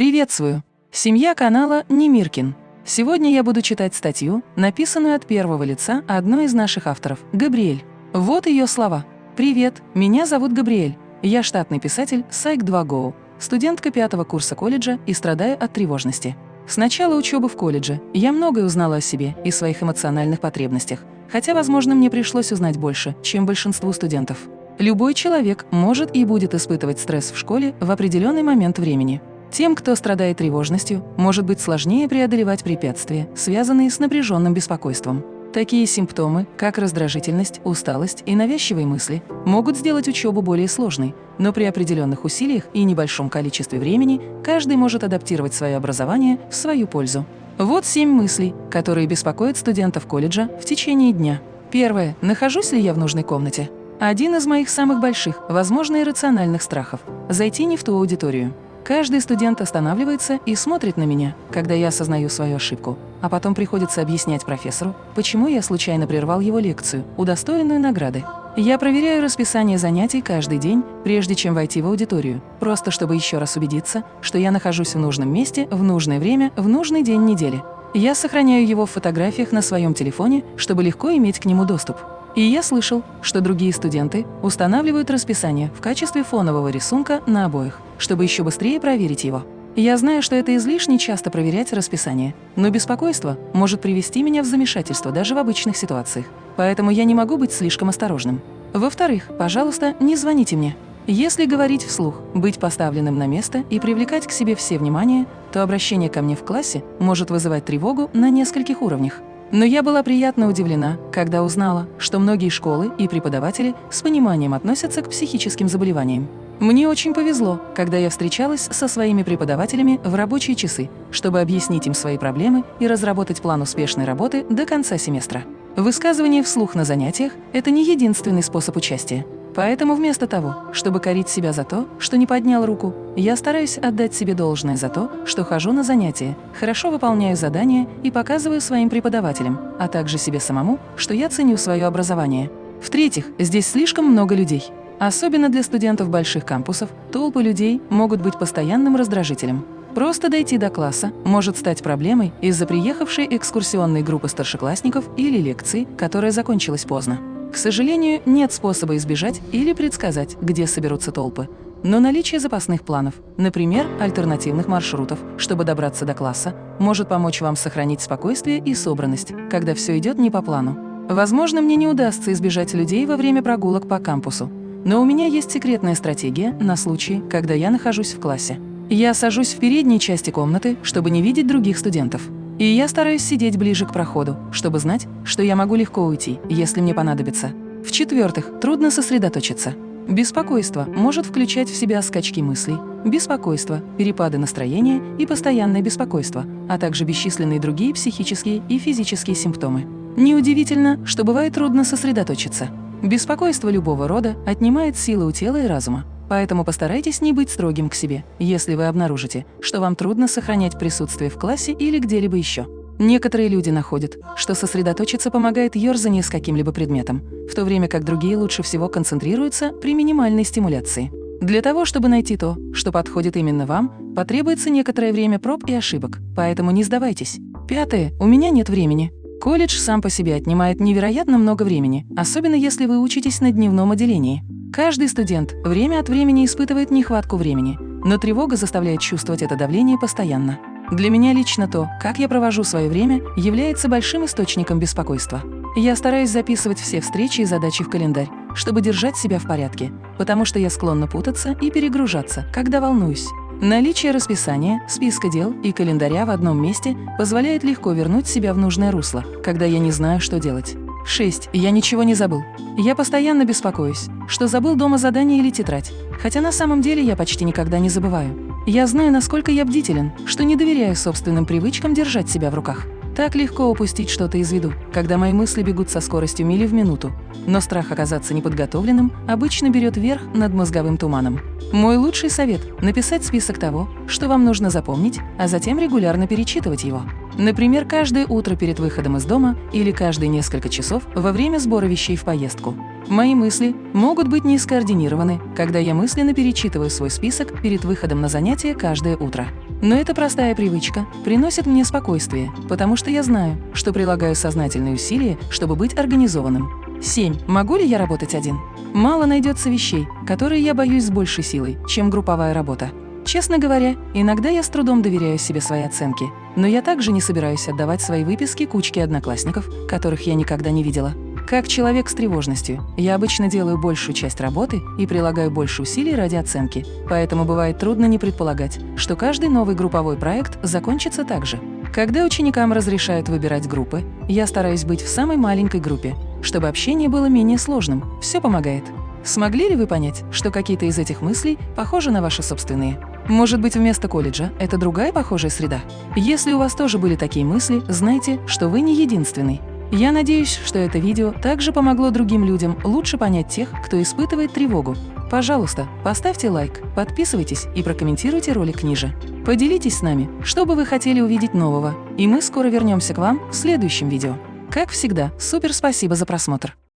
Приветствую! Семья канала Немиркин. Сегодня я буду читать статью, написанную от первого лица одной из наших авторов, Габриэль. Вот ее слова. «Привет, меня зовут Габриэль. Я штатный писатель Сайк 2 Go, студентка пятого курса колледжа и страдаю от тревожности. С начала учебы в колледже я многое узнала о себе и своих эмоциональных потребностях, хотя, возможно, мне пришлось узнать больше, чем большинству студентов. Любой человек может и будет испытывать стресс в школе в определенный момент времени. Тем, кто страдает тревожностью, может быть сложнее преодолевать препятствия, связанные с напряженным беспокойством. Такие симптомы, как раздражительность, усталость и навязчивые мысли, могут сделать учебу более сложной, но при определенных усилиях и небольшом количестве времени каждый может адаптировать свое образование в свою пользу. Вот семь мыслей, которые беспокоят студентов колледжа в течение дня. Первое. Нахожусь ли я в нужной комнате? Один из моих самых больших, возможно, иррациональных страхов – зайти не в ту аудиторию. Каждый студент останавливается и смотрит на меня, когда я осознаю свою ошибку, а потом приходится объяснять профессору, почему я случайно прервал его лекцию, удостоенную награды. Я проверяю расписание занятий каждый день, прежде чем войти в аудиторию, просто чтобы еще раз убедиться, что я нахожусь в нужном месте, в нужное время, в нужный день недели. Я сохраняю его в фотографиях на своем телефоне, чтобы легко иметь к нему доступ. И я слышал, что другие студенты устанавливают расписание в качестве фонового рисунка на обоих, чтобы еще быстрее проверить его. Я знаю, что это излишне часто проверять расписание, но беспокойство может привести меня в замешательство даже в обычных ситуациях, поэтому я не могу быть слишком осторожным. Во-вторых, пожалуйста, не звоните мне. Если говорить вслух, быть поставленным на место и привлекать к себе все внимание, то обращение ко мне в классе может вызывать тревогу на нескольких уровнях. Но я была приятно удивлена, когда узнала, что многие школы и преподаватели с пониманием относятся к психическим заболеваниям. Мне очень повезло, когда я встречалась со своими преподавателями в рабочие часы, чтобы объяснить им свои проблемы и разработать план успешной работы до конца семестра. Высказывание вслух на занятиях – это не единственный способ участия. Поэтому вместо того, чтобы корить себя за то, что не поднял руку, я стараюсь отдать себе должное за то, что хожу на занятия, хорошо выполняю задания и показываю своим преподавателям, а также себе самому, что я ценю свое образование. В-третьих, здесь слишком много людей. Особенно для студентов больших кампусов толпы людей могут быть постоянным раздражителем. Просто дойти до класса может стать проблемой из-за приехавшей экскурсионной группы старшеклассников или лекции, которая закончилась поздно. К сожалению, нет способа избежать или предсказать, где соберутся толпы. Но наличие запасных планов, например, альтернативных маршрутов, чтобы добраться до класса, может помочь вам сохранить спокойствие и собранность, когда все идет не по плану. Возможно, мне не удастся избежать людей во время прогулок по кампусу, но у меня есть секретная стратегия на случай, когда я нахожусь в классе. Я сажусь в передней части комнаты, чтобы не видеть других студентов. И я стараюсь сидеть ближе к проходу, чтобы знать, что я могу легко уйти, если мне понадобится. В-четвертых, трудно сосредоточиться. Беспокойство может включать в себя скачки мыслей, беспокойство, перепады настроения и постоянное беспокойство, а также бесчисленные другие психические и физические симптомы. Неудивительно, что бывает трудно сосредоточиться. Беспокойство любого рода отнимает силы у тела и разума, Поэтому постарайтесь не быть строгим к себе, если вы обнаружите, что вам трудно сохранять присутствие в классе или где-либо еще. Некоторые люди находят, что сосредоточиться помогает ерзание с каким-либо предметом, в то время как другие лучше всего концентрируются при минимальной стимуляции. Для того, чтобы найти то, что подходит именно вам, потребуется некоторое время проб и ошибок, поэтому не сдавайтесь. Пятое. У меня нет времени. Колледж сам по себе отнимает невероятно много времени, особенно если вы учитесь на дневном отделении. Каждый студент время от времени испытывает нехватку времени, но тревога заставляет чувствовать это давление постоянно. Для меня лично то, как я провожу свое время, является большим источником беспокойства. Я стараюсь записывать все встречи и задачи в календарь, чтобы держать себя в порядке, потому что я склонна путаться и перегружаться, когда волнуюсь. Наличие расписания, списка дел и календаря в одном месте позволяет легко вернуть себя в нужное русло, когда я не знаю, что делать. 6. Я ничего не забыл. Я постоянно беспокоюсь, что забыл дома задание или тетрадь, хотя на самом деле я почти никогда не забываю. Я знаю, насколько я бдителен, что не доверяю собственным привычкам держать себя в руках. Так легко упустить что-то из виду, когда мои мысли бегут со скоростью мили в минуту. Но страх оказаться неподготовленным обычно берет верх над мозговым туманом. Мой лучший совет – написать список того, что вам нужно запомнить, а затем регулярно перечитывать его. Например, каждое утро перед выходом из дома или каждые несколько часов во время сбора вещей в поездку. Мои мысли могут быть не скоординированы, когда я мысленно перечитываю свой список перед выходом на занятия каждое утро. Но эта простая привычка приносит мне спокойствие, потому что я знаю, что прилагаю сознательные усилия, чтобы быть организованным. 7. Могу ли я работать один? Мало найдется вещей, которые я боюсь с большей силой, чем групповая работа. Честно говоря, иногда я с трудом доверяю себе свои оценки, но я также не собираюсь отдавать свои выписки кучке одноклассников, которых я никогда не видела. Как человек с тревожностью, я обычно делаю большую часть работы и прилагаю больше усилий ради оценки, поэтому бывает трудно не предполагать, что каждый новый групповой проект закончится так же. Когда ученикам разрешают выбирать группы, я стараюсь быть в самой маленькой группе, чтобы общение было менее сложным. Все помогает. Смогли ли вы понять, что какие-то из этих мыслей похожи на ваши собственные? Может быть, вместо колледжа это другая похожая среда? Если у вас тоже были такие мысли, знайте, что вы не единственный. Я надеюсь, что это видео также помогло другим людям лучше понять тех, кто испытывает тревогу. Пожалуйста, поставьте лайк, подписывайтесь и прокомментируйте ролик ниже. Поделитесь с нами, что бы вы хотели увидеть нового, и мы скоро вернемся к вам в следующем видео. Как всегда, супер спасибо за просмотр!